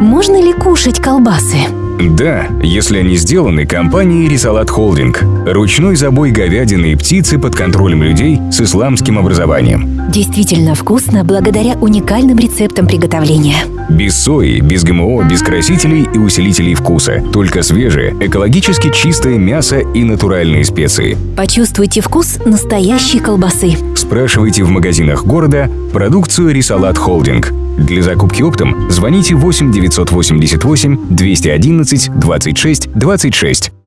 Можно ли кушать колбасы? Да, если они сделаны компанией Рисалат Холдинг. Ручной забой говядины и птицы под контролем людей с исламским образованием. Действительно вкусно благодаря уникальным рецептам приготовления. Без сои, без ГМО, без красителей и усилителей вкуса. Только свежее, экологически чистое мясо и натуральные специи. Почувствуйте вкус настоящей колбасы. Спрашивайте в магазинах города продукцию Рисалат Холдинг. Для закупки оптом звоните 8 988 211 26 26.